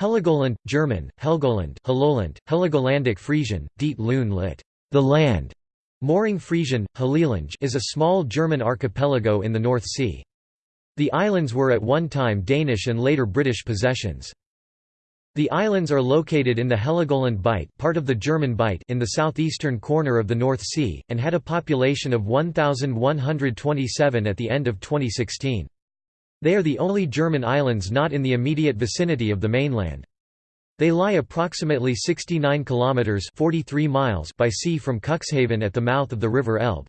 Heligoland, German, Helgoland, Helgoland, Heligolandic Frisian, Diet Loon lit. The land. Mooring Frisian, Helilange is a small German archipelago in the North Sea. The islands were at one time Danish and later British possessions. The islands are located in the Heligoland Bight, part of the German Bight in the southeastern corner of the North Sea, and had a population of 1,127 at the end of 2016. They are the only German islands not in the immediate vicinity of the mainland. They lie approximately 69 kilometers 43 miles by sea from Cuxhaven at the mouth of the River Elbe.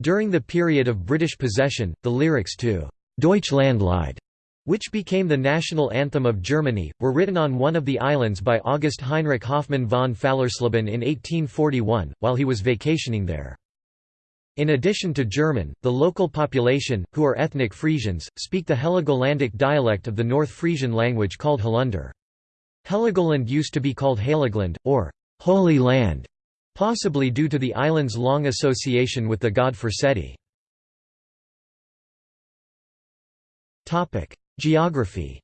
During the period of British possession, the lyrics to Deutschlandlied, which became the national anthem of Germany, were written on one of the islands by August Heinrich Hoffmann von Fallersleben in 1841, while he was vacationing there. In addition to German, the local population, who are ethnic Frisians, speak the Heligolandic dialect of the North Frisian language called Halunder. Heligoland used to be called Heligland, or Holy Land, possibly due to the island's long association with the god Forseti. Geography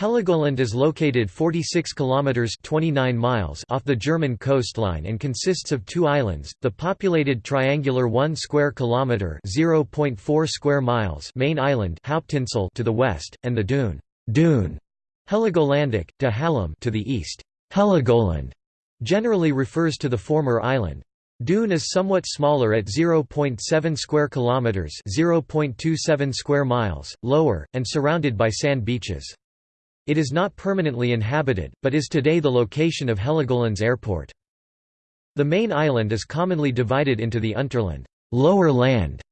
Heligoland is located 46 kilometers 29 miles off the German coastline and consists of two islands: the populated triangular 1 square kilometer (0.4 square miles) main island Hauptinsel to the west and the dune dune Heligolandic de Hallam to the east. Heligoland generally refers to the former island. Dune is somewhat smaller at 0.7 square kilometers (0.27 square miles) lower and surrounded by sand beaches. It is not permanently inhabited, but is today the location of Heligoland's airport. The main island is commonly divided into the Unterland lower land,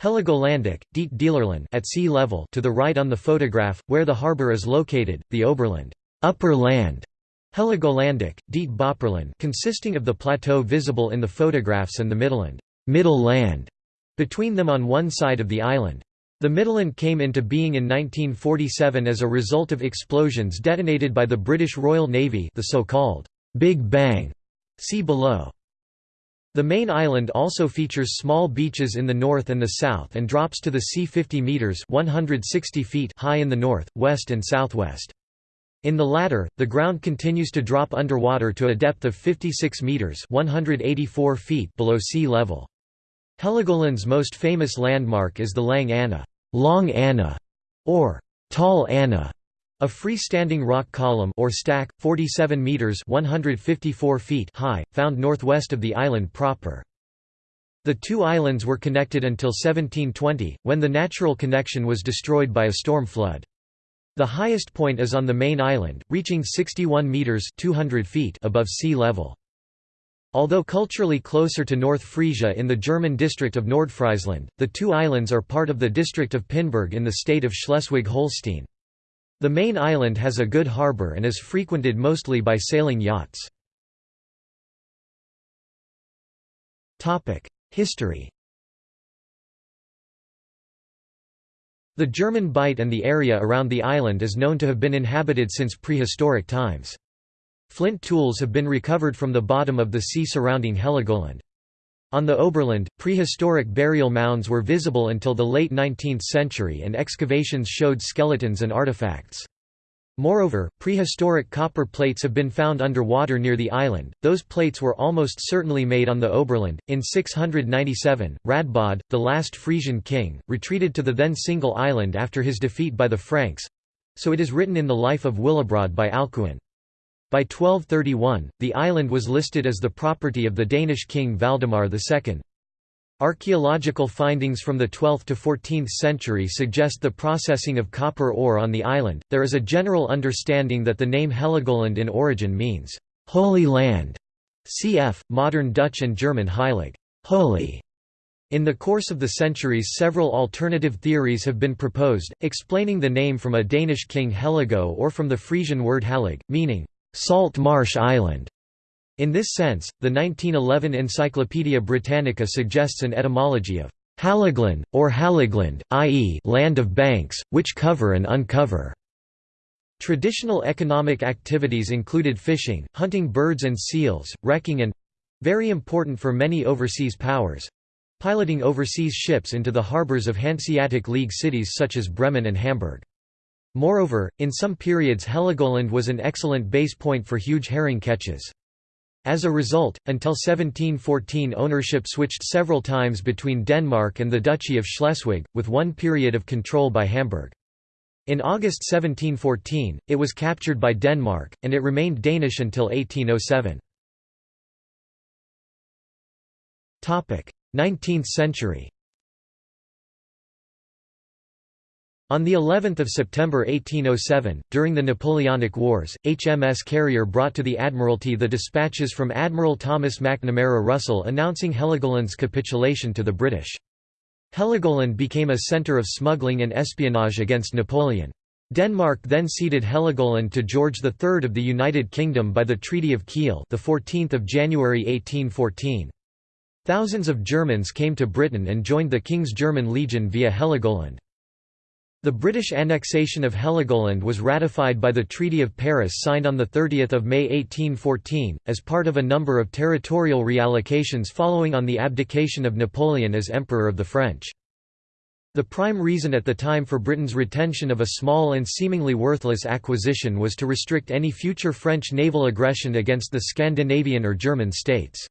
Heligolandic, Diet Dealerland at sea level to the right on the photograph, where the harbour is located, the Oberland upper land, Heligolandic, Diet Bopperland consisting of the plateau visible in the photographs and the Midland middle land, between them on one side of the island. The Midland came into being in 1947 as a result of explosions detonated by the British Royal Navy the so-called Big Bang. See below. The main island also features small beaches in the north and the south and drops to the sea 50 metres 160 feet high in the north, west and southwest. In the latter, the ground continues to drop underwater to a depth of 56 metres 184 feet below sea level. Heligoland's most famous landmark is the Lang Anna, Long Anna, or Tall Anna, a freestanding rock column or stack, 47 meters (154 feet) high, found northwest of the island proper. The two islands were connected until 1720, when the natural connection was destroyed by a storm flood. The highest point is on the main island, reaching 61 meters (200 feet) above sea level. Although culturally closer to North Frisia in the German district of Nordfriesland, the two islands are part of the district of Pinneberg in the state of Schleswig-Holstein. The main island has a good harbour and is frequented mostly by sailing yachts. History The German Bight and the area around the island is known to have been inhabited since prehistoric times. Flint tools have been recovered from the bottom of the sea surrounding Heligoland. On the Oberland, prehistoric burial mounds were visible until the late 19th century and excavations showed skeletons and artifacts. Moreover, prehistoric copper plates have been found underwater near the island. Those plates were almost certainly made on the Oberland. In 697, Radbod, the last Frisian king, retreated to the then single island after his defeat by the Franks so it is written in the Life of Willibrord by Alcuin. By 1231, the island was listed as the property of the Danish king Valdemar II. Archaeological findings from the 12th to 14th century suggest the processing of copper ore on the island. There is a general understanding that the name Heligoland in origin means Holy Land, cf. modern Dutch and German Heilig, holy. In the course of the centuries several alternative theories have been proposed, explaining the name from a Danish king Heligo or from the Frisian word halig, meaning Salt Marsh Island. In this sense, the 1911 Encyclopaedia Britannica suggests an etymology of Haliglan, or Haligland, i.e. land of banks, which cover and uncover. Traditional economic activities included fishing, hunting birds and seals, wrecking and—very important for many overseas powers—piloting overseas ships into the harbours of Hanseatic League cities such as Bremen and Hamburg. Moreover, in some periods Heligoland was an excellent base point for huge herring catches. As a result, until 1714 ownership switched several times between Denmark and the Duchy of Schleswig, with one period of control by Hamburg. In August 1714, it was captured by Denmark, and it remained Danish until 1807. 19th century On the 11th of September 1807, during the Napoleonic Wars, HMS Carrier brought to the Admiralty the dispatches from Admiral Thomas McNamara Russell announcing Heligoland's capitulation to the British. Heligoland became a centre of smuggling and espionage against Napoleon. Denmark then ceded Heligoland to George III of the United Kingdom by the Treaty of Kiel, the 14th of January 1814. Thousands of Germans came to Britain and joined the King's German Legion via Heligoland. The British annexation of Heligoland was ratified by the Treaty of Paris signed on 30 May 1814, as part of a number of territorial reallocations following on the abdication of Napoleon as Emperor of the French. The prime reason at the time for Britain's retention of a small and seemingly worthless acquisition was to restrict any future French naval aggression against the Scandinavian or German states.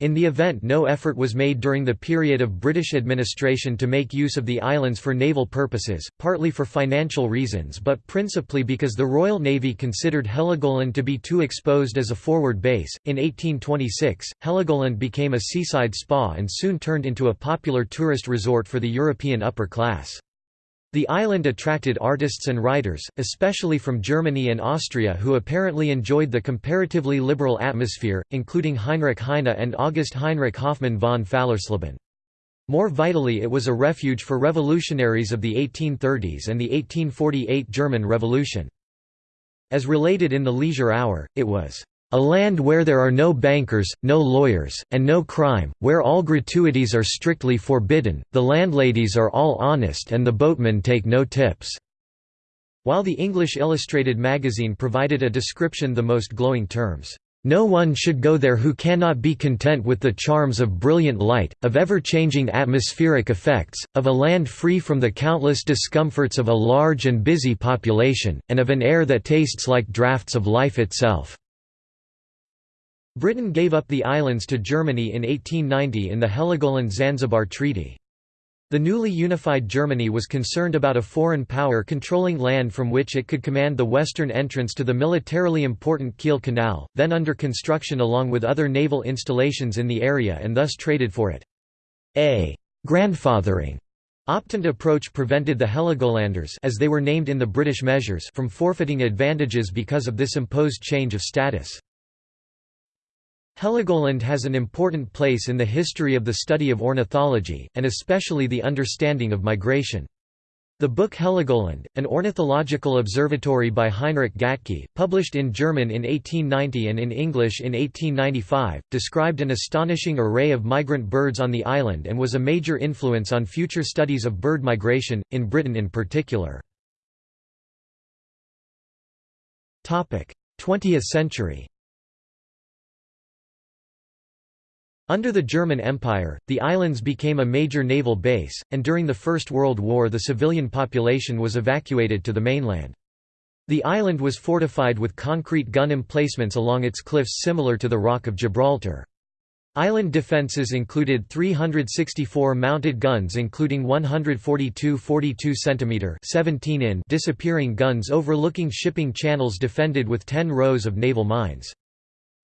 In the event no effort was made during the period of British administration to make use of the islands for naval purposes, partly for financial reasons but principally because the Royal Navy considered Heligoland to be too exposed as a forward base. In 1826, Heligoland became a seaside spa and soon turned into a popular tourist resort for the European upper class. The island attracted artists and writers, especially from Germany and Austria who apparently enjoyed the comparatively liberal atmosphere, including Heinrich Heine and August Heinrich Hoffmann von Fallersleben. More vitally it was a refuge for revolutionaries of the 1830s and the 1848 German Revolution. As related in the Leisure Hour, it was a land where there are no bankers, no lawyers, and no crime, where all gratuities are strictly forbidden, the landladies are all honest and the boatmen take no tips." While the English Illustrated magazine provided a description the most glowing terms, "...no one should go there who cannot be content with the charms of brilliant light, of ever-changing atmospheric effects, of a land free from the countless discomforts of a large and busy population, and of an air that tastes like draughts of life itself." Britain gave up the islands to Germany in 1890 in the Heligoland-Zanzibar Treaty. The newly unified Germany was concerned about a foreign power controlling land from which it could command the western entrance to the militarily important Kiel Canal, then under construction along with other naval installations in the area and thus traded for it. A «grandfathering» Optant approach prevented the Heligolanders as they were named in the British measures from forfeiting advantages because of this imposed change of status. Heligoland has an important place in the history of the study of ornithology, and especially the understanding of migration. The book Heligoland, an ornithological observatory by Heinrich Gatke, published in German in 1890 and in English in 1895, described an astonishing array of migrant birds on the island and was a major influence on future studies of bird migration, in Britain in particular. 20th century Under the German Empire, the islands became a major naval base, and during the First World War the civilian population was evacuated to the mainland. The island was fortified with concrete gun emplacements along its cliffs similar to the Rock of Gibraltar. Island defences included 364 mounted guns including 142 42 cm 17 in disappearing guns overlooking shipping channels defended with 10 rows of naval mines.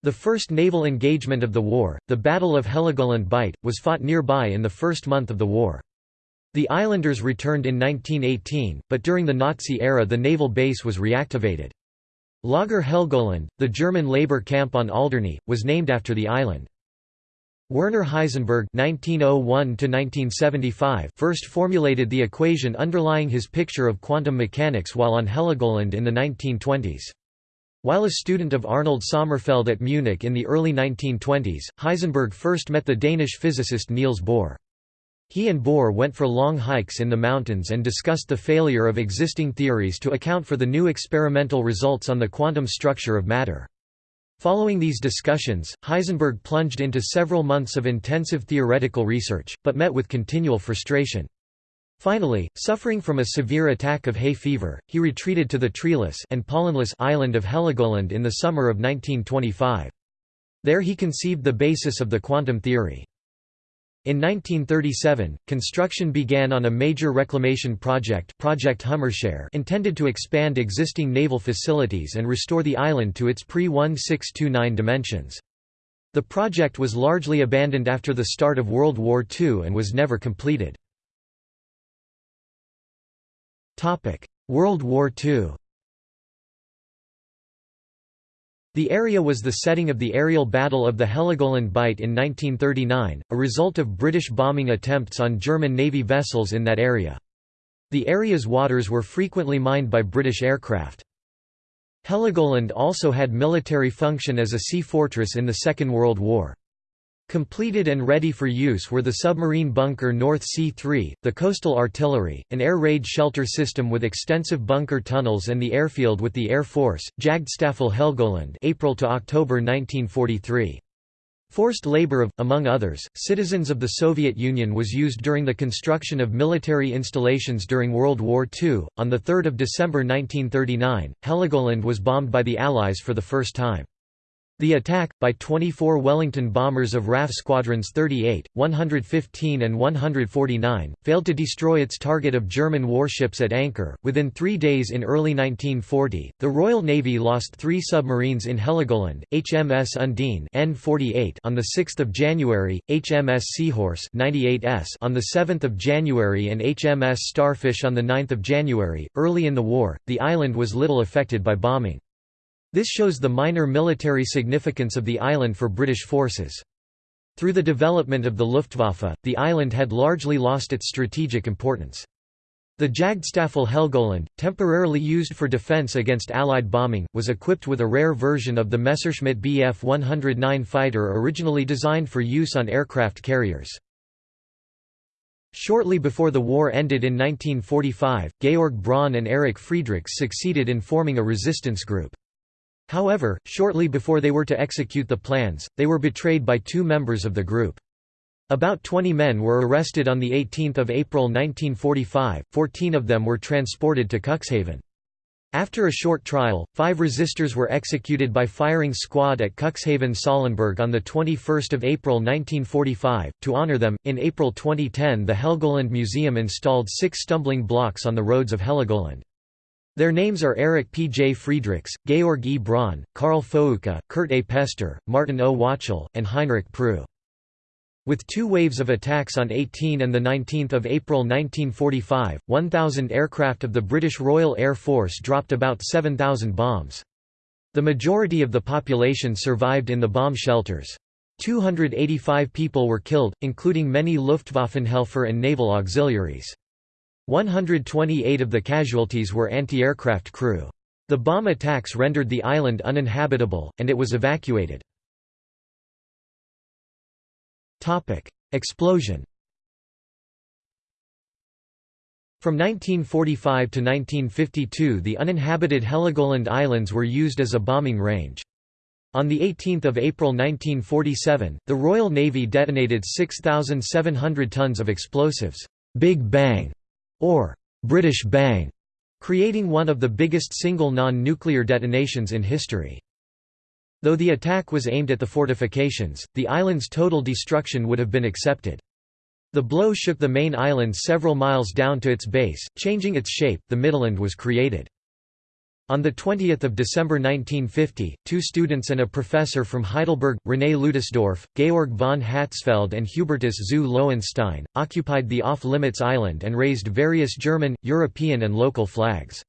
The first naval engagement of the war, the Battle of Heligoland Bight, was fought nearby in the first month of the war. The islanders returned in 1918, but during the Nazi era the naval base was reactivated. Lager Helgoland, the German labor camp on Alderney, was named after the island. Werner Heisenberg (1901–1975) first formulated the equation underlying his picture of quantum mechanics while on Heligoland in the 1920s. While a student of Arnold Sommerfeld at Munich in the early 1920s, Heisenberg first met the Danish physicist Niels Bohr. He and Bohr went for long hikes in the mountains and discussed the failure of existing theories to account for the new experimental results on the quantum structure of matter. Following these discussions, Heisenberg plunged into several months of intensive theoretical research, but met with continual frustration. Finally, suffering from a severe attack of hay fever, he retreated to the treeless and pollenless island of Heligoland in the summer of 1925. There he conceived the basis of the quantum theory. In 1937, construction began on a major reclamation project Project intended to expand existing naval facilities and restore the island to its pre-1629 dimensions. The project was largely abandoned after the start of World War II and was never completed. World War II The area was the setting of the aerial Battle of the Heligoland Bight in 1939, a result of British bombing attempts on German Navy vessels in that area. The area's waters were frequently mined by British aircraft. Heligoland also had military function as a sea fortress in the Second World War. Completed and ready for use were the submarine bunker North Sea 3, the coastal artillery, an air raid shelter system with extensive bunker tunnels and the airfield with the Air Force, Jagdstaffel Helgoland April to October 1943. Forced labor of, among others, citizens of the Soviet Union was used during the construction of military installations during World War II. On 3 December 1939, Heligoland was bombed by the Allies for the first time. The attack, by 24 Wellington bombers of RAF Squadrons 38, 115 and 149, failed to destroy its target of German warships at anchor. Within three days in early 1940, the Royal Navy lost three submarines in Heligoland, HMS Undine N48 on 6 January, HMS Seahorse 98S on 7 January and HMS Starfish on 9 January. Early in the war, the island was little affected by bombing. This shows the minor military significance of the island for British forces. Through the development of the Luftwaffe, the island had largely lost its strategic importance. The Jagdstaffel Helgoland, temporarily used for defence against Allied bombing, was equipped with a rare version of the Messerschmitt Bf 109 fighter originally designed for use on aircraft carriers. Shortly before the war ended in 1945, Georg Braun and Erich Friedrichs succeeded in forming a resistance group. However, shortly before they were to execute the plans, they were betrayed by two members of the group. About 20 men were arrested on 18 April 1945, 14 of them were transported to Cuxhaven. After a short trial, five resistors were executed by firing squad at Cuxhaven Sahlenburg on 21 April 1945. To honor them, in April 2010 the Helgoland Museum installed six stumbling blocks on the roads of Heligoland. Their names are Erich P. J. Friedrichs, Georg E. Braun, Karl Fouke, Kurt A. Pester, Martin O. Wachel, and Heinrich Prue. With two waves of attacks on 18 and 19 April 1945, 1,000 aircraft of the British Royal Air Force dropped about 7,000 bombs. The majority of the population survived in the bomb shelters. 285 people were killed, including many Luftwaffenhelfer and naval auxiliaries. 128 of the casualties were anti-aircraft crew. The bomb attacks rendered the island uninhabitable, and it was evacuated. Explosion From 1945 to 1952 the uninhabited Heligoland Islands were used as a bombing range. On 18 April 1947, the Royal Navy detonated 6,700 tons of explosives Big Bang or British Bang, creating one of the biggest single non-nuclear detonations in history. Though the attack was aimed at the fortifications, the island's total destruction would have been accepted. The blow shook the main island several miles down to its base, changing its shape. The Midland was created. On 20 December 1950, two students and a professor from Heidelberg, René Leudesdorff, Georg von Hatzfeld and Hubertus zu Löwenstein, occupied the off-limits island and raised various German, European and local flags.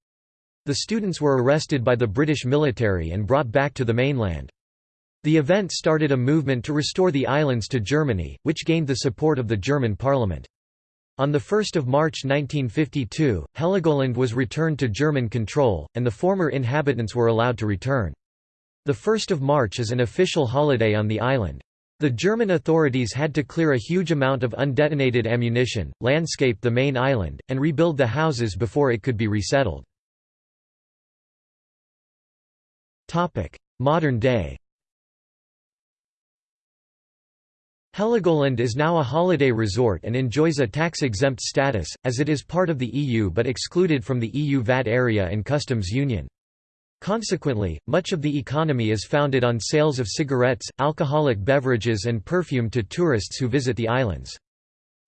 The students were arrested by the British military and brought back to the mainland. The event started a movement to restore the islands to Germany, which gained the support of the German parliament. On 1 March 1952, Heligoland was returned to German control, and the former inhabitants were allowed to return. The 1st of March is an official holiday on the island. The German authorities had to clear a huge amount of undetonated ammunition, landscape the main island, and rebuild the houses before it could be resettled. Modern day Heligoland is now a holiday resort and enjoys a tax-exempt status, as it is part of the EU but excluded from the EU VAT area and customs union. Consequently, much of the economy is founded on sales of cigarettes, alcoholic beverages and perfume to tourists who visit the islands.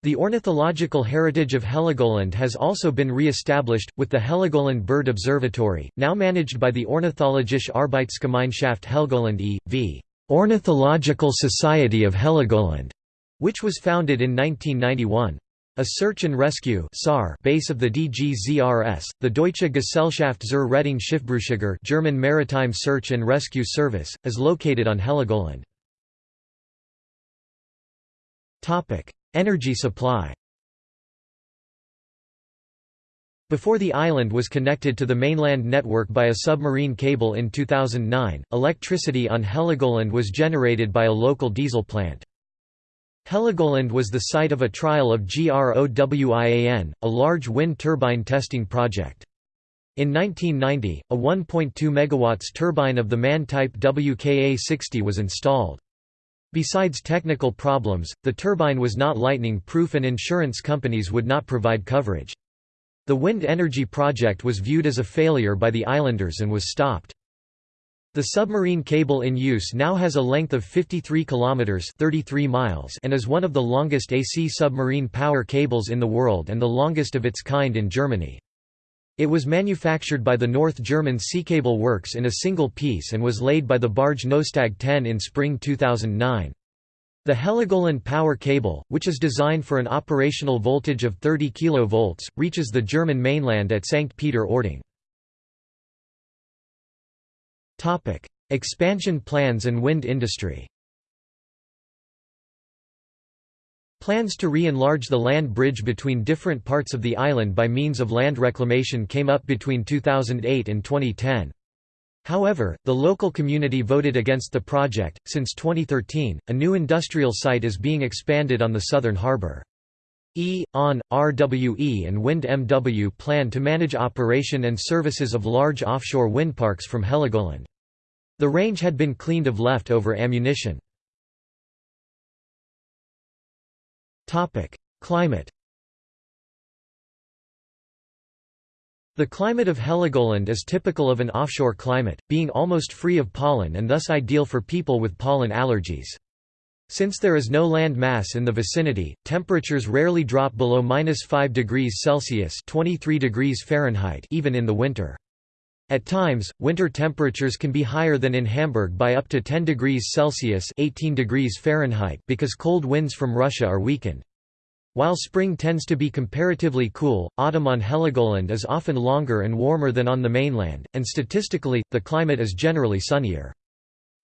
The ornithological heritage of Heligoland has also been re-established, with the Heligoland Bird Observatory, now managed by the Ornithologische Arbeitsgemeinschaft Helgoland e.V. Ornithological Society of Heligoland, which was founded in 1991. A search and rescue base of the DGZRS, the Deutsche Gesellschaft zur Rettung Schiffbrüchiger German Maritime Search and Rescue Service, is located on Heligoland. Energy supply Before the island was connected to the mainland network by a submarine cable in 2009, electricity on Heligoland was generated by a local diesel plant. Heligoland was the site of a trial of GROWIAN, a large wind turbine testing project. In 1990, a 1.2 MW turbine of the MAN type WKA-60 was installed. Besides technical problems, the turbine was not lightning-proof and insurance companies would not provide coverage. The wind energy project was viewed as a failure by the islanders and was stopped. The submarine cable in use now has a length of 53 kilometers (33 miles) and is one of the longest AC submarine power cables in the world and the longest of its kind in Germany. It was manufactured by the North German Seecable Works in a single piece and was laid by the barge Nostag 10 in spring 2009. The Heligoland power cable, which is designed for an operational voltage of 30 kV, reaches the German mainland at St. Peter-Ording. Expansion plans and wind industry Plans to re-enlarge the land bridge between different parts of the island by means of land reclamation came up between 2008 and 2010. However, the local community voted against the project. Since 2013, a new industrial site is being expanded on the southern harbor. E, ON, RWE and Wind MW plan to manage operation and services of large offshore wind parks from Heligoland. The range had been cleaned of left-over ammunition. Climate The climate of Heligoland is typical of an offshore climate, being almost free of pollen and thus ideal for people with pollen allergies. Since there is no land mass in the vicinity, temperatures rarely drop below minus 5 degrees Celsius 23 degrees Fahrenheit even in the winter. At times, winter temperatures can be higher than in Hamburg by up to 10 degrees Celsius 18 degrees Fahrenheit because cold winds from Russia are weakened. While spring tends to be comparatively cool, autumn on Heligoland is often longer and warmer than on the mainland, and statistically, the climate is generally sunnier.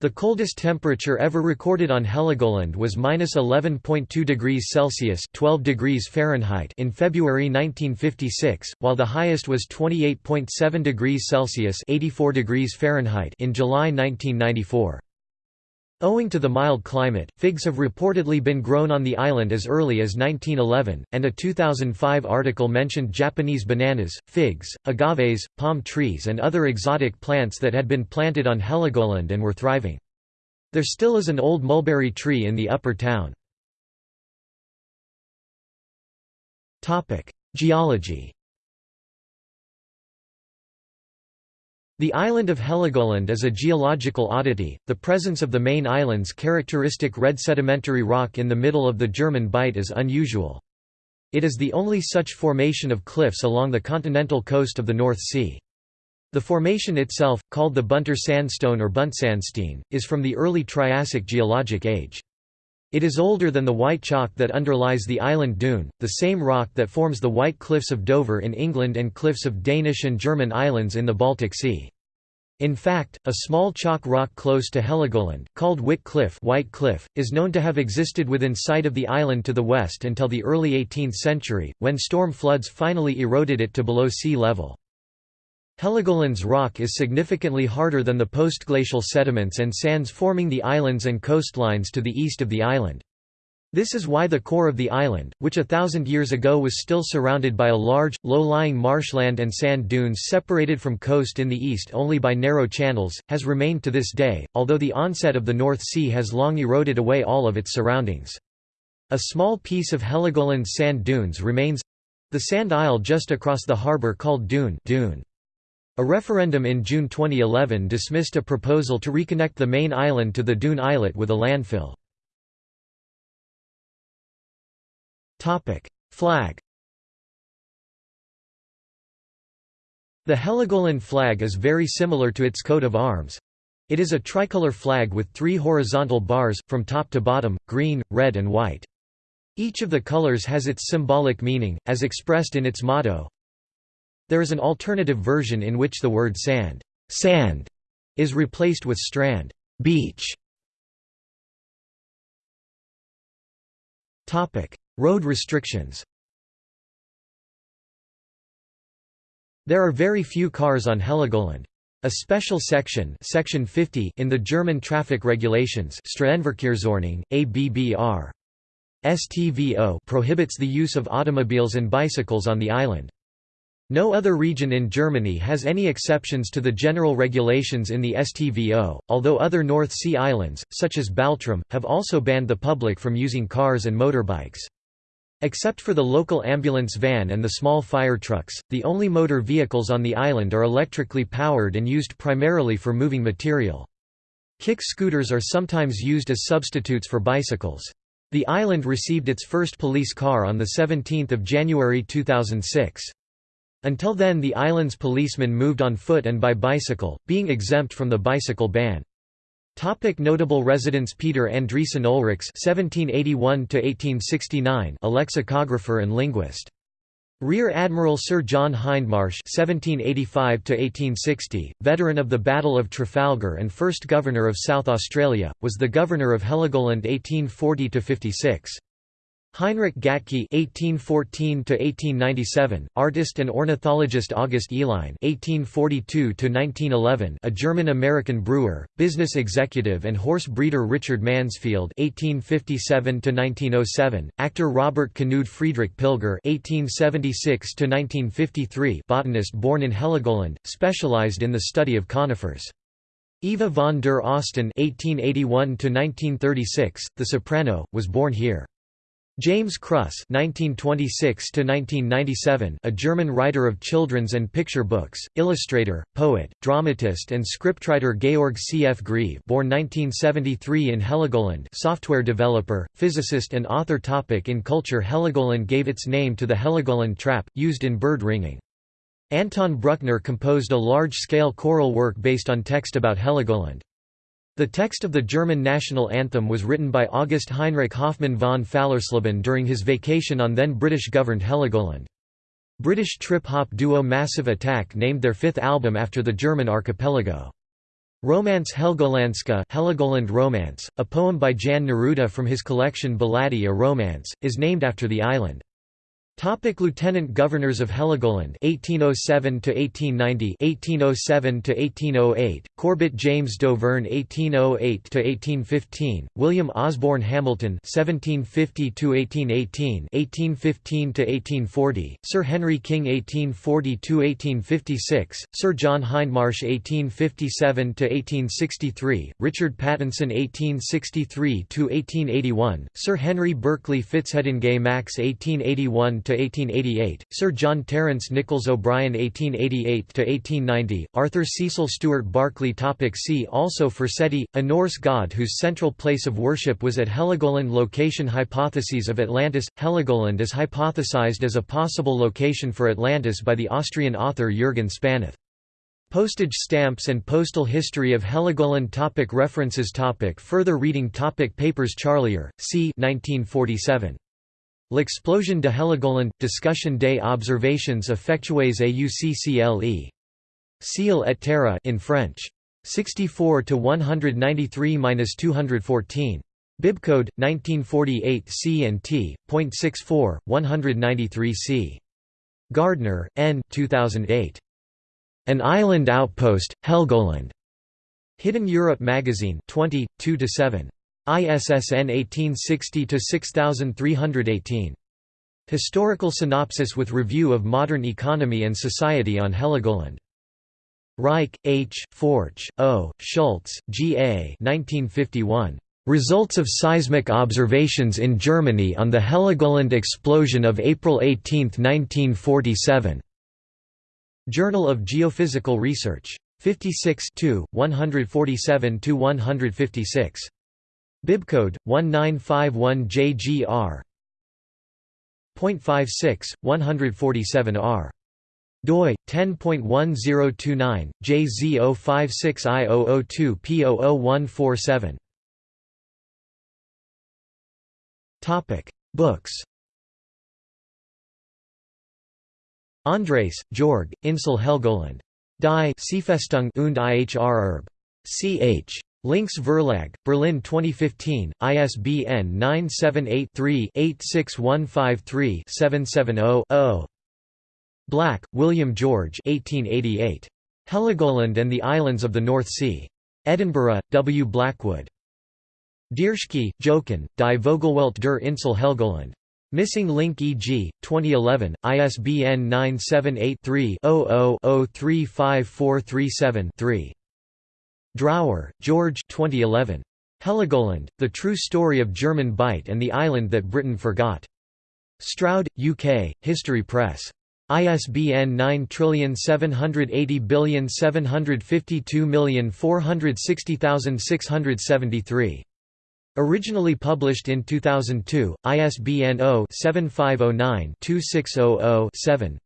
The coldest temperature ever recorded on Heligoland was minus 11.2 degrees Celsius (12 degrees Fahrenheit) in February 1956, while the highest was 28.7 degrees Celsius (84 degrees Fahrenheit) in July 1994. Owing to the mild climate, figs have reportedly been grown on the island as early as 1911, and a 2005 article mentioned Japanese bananas, figs, agaves, palm trees and other exotic plants that had been planted on Heligoland and were thriving. There still is an old mulberry tree in the upper town. Geology The island of Heligoland is a geological oddity, the presence of the main island's characteristic red sedimentary rock in the middle of the German Bight is unusual. It is the only such formation of cliffs along the continental coast of the North Sea. The formation itself, called the Bunter sandstone or Buntsandstein, is from the early Triassic geologic age. It is older than the white chalk that underlies the island dune, the same rock that forms the White Cliffs of Dover in England and cliffs of Danish and German islands in the Baltic Sea. In fact, a small chalk rock close to Heligoland, called Witt Cliff, White Cliff is known to have existed within sight of the island to the west until the early 18th century, when storm floods finally eroded it to below sea level. Heligoland's rock is significantly harder than the postglacial sediments and sands forming the islands and coastlines to the east of the island. This is why the core of the island, which a thousand years ago was still surrounded by a large, low-lying marshland and sand dunes separated from coast in the east only by narrow channels, has remained to this day, although the onset of the North Sea has long eroded away all of its surroundings. A small piece of Heligoland's sand dunes remains—the sand isle just across the harbour called Dune, Dune. A referendum in June 2011 dismissed a proposal to reconnect the main island to the Dune islet with a landfill. Flag The Heligoland flag is very similar to its coat of arms. It is a tricolor flag with three horizontal bars, from top to bottom, green, red and white. Each of the colors has its symbolic meaning, as expressed in its motto. There is an alternative version in which the word sand, sand is replaced with strand, beach. Topic: Road restrictions There are very few cars on Heligoland. A special section, section 50 in the German traffic regulations Straßenverkehrsordnung, ABBR. STVO prohibits the use of automobiles and bicycles on the island. No other region in Germany has any exceptions to the general regulations in the STVO, although other North Sea islands, such as Baltrum, have also banned the public from using cars and motorbikes. Except for the local ambulance van and the small fire trucks, the only motor vehicles on the island are electrically powered and used primarily for moving material. Kick scooters are sometimes used as substitutes for bicycles. The island received its first police car on 17 January 2006. Until then the island's policemen moved on foot and by bicycle, being exempt from the bicycle ban. Topic notable residents Peter Andriessen Ulrichs (1781–1869), a lexicographer and linguist. Rear Admiral Sir John Hindmarsh (1785–1860), veteran of the Battle of Trafalgar and first Governor of South Australia, was the Governor of Heligoland 1840–56. Heinrich Gatke (1814–1897), artist and ornithologist August Uihlein (1842–1911), a German-American brewer, business executive, and horse breeder Richard Mansfield (1857–1907), actor Robert Knud Friedrich Pilger (1876–1953), botanist born in Heligoland, specialized in the study of conifers. Eva von der Osten (1881–1936), the soprano, was born here. James Kruss (1926–1997), a German writer of children's and picture books, illustrator, poet, dramatist, and scriptwriter Georg C. F. Greve, born 1973 in Heligoland, software developer, physicist, and author. Topic in culture Heligoland gave its name to the Heligoland trap, used in bird ringing. Anton Bruckner composed a large-scale choral work based on text about Heligoland. The text of the German national anthem was written by August Heinrich Hoffmann von Fallersleben during his vacation on then British-governed Heligoland. British trip-hop duo Massive Attack named their fifth album after the German archipelago. Romance Helgolandska Heligoland Romance, a poem by Jan Neruda from his collection Ballady a Romance, is named after the island. Topic Lieutenant Governors of Heligoland 1807 to 1890 1807 to 1808 Corbett James Dauvergne 1808 to 1815 William Osborne Hamilton 1750 to 1818 1815 to 1840 Sir Henry King 1840 to 1856 Sir John Hindmarsh 1857 to 1863 Richard Pattinson 1863 to 1881 Sir Henry Berkeley Fitzhardinge Maxse 1881 to 1888, Sir John Terence Nichols O'Brien 1888 to 1890, Arthur Cecil Stuart Barclay topic See also Forseti, a Norse god whose central place of worship was at Heligoland Location Hypotheses of Atlantis Heligoland is hypothesized as a possible location for Atlantis by the Austrian author Jürgen Spanuth. Postage stamps and postal history of Heligoland topic References topic Further reading topic Papers Charlier, c. 1947. L'explosion de Heligoland – Discussion des observations effectuées à UCCLE. Ciel et Terre in French. 64 to 193-214. Bibcode 1948 C and T. .64 193 C. Gardner, N. 2008. An Island Outpost, Helgoland. Hidden Europe Magazine 20 2 7. ISSN 1860-6318. Historical synopsis with review of modern economy and society on Heligoland. Reich, H., Forch, O., Schultz, G. A. 1951. Results of seismic observations in Germany on the Heligoland explosion of April 18, 1947. Journal of Geophysical Research. 56 147–156. Bibcode 1951JGR. 0.56, 147R doi 10.1029 JZ056I002 P00147 Topic Books Andres, Georg, Insel Helgoland. Die Seefestung und Ihr Erbe. Ch. Links Verlag, Berlin 2015, ISBN 978-3-86153-770-0. Black, William George 1888. Heligoland and the Islands of the North Sea. Edinburgh, W. Blackwood. Dierschke, Jochen, Die Vogelwelt der Insel Helgoland. Missing link e.g., 2011, ISBN 978-3-00-035437-3. Drower, George 2011. Heligoland, The True Story of German Bight and the Island That Britain Forgot. Stroud, UK, History Press. ISBN 9780752460673. Originally published in 2002, ISBN 0-7509-2600-7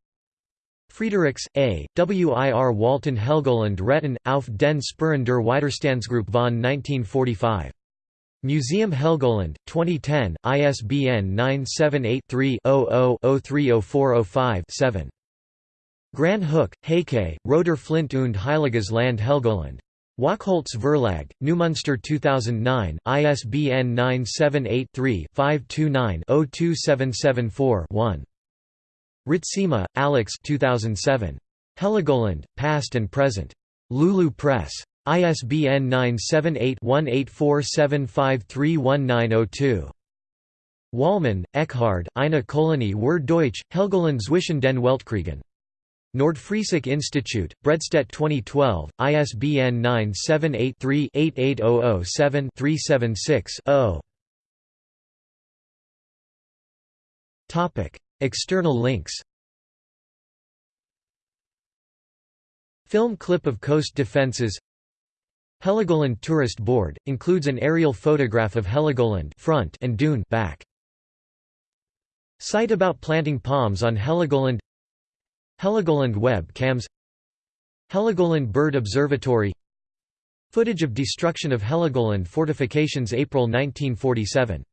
Friedrichs, A., W. I. R. Walton Helgoland Retten, auf den Spuren der Widerstandsgruppe von 1945. Museum Helgoland, 2010, ISBN 978-3-00-030405-7. Grahn-Hoek, Heike, Roter Flint und Heiliges Land Helgoland. Wachholz Verlag, Neumünster 2009, ISBN 978-3-529-02774-1. Ritsema, Alex 2007. Heligoland, Past and Present. Lulu Press. ISBN 978-1847531902. Wallmann, Eckhard, Eine Kolonie Wer Deutsch, Helgoland zwischen den Weltkriegen. Nordfriesische Institute, Bredstedt 2012, ISBN 978-3-88007-376-0 External links. Film clip of coast defences Heligoland Tourist Board, includes an aerial photograph of Heligoland front and dune back. Site about planting palms on Heligoland. Heligoland web cams. Heligoland Bird Observatory. Footage of destruction of Heligoland fortifications April 1947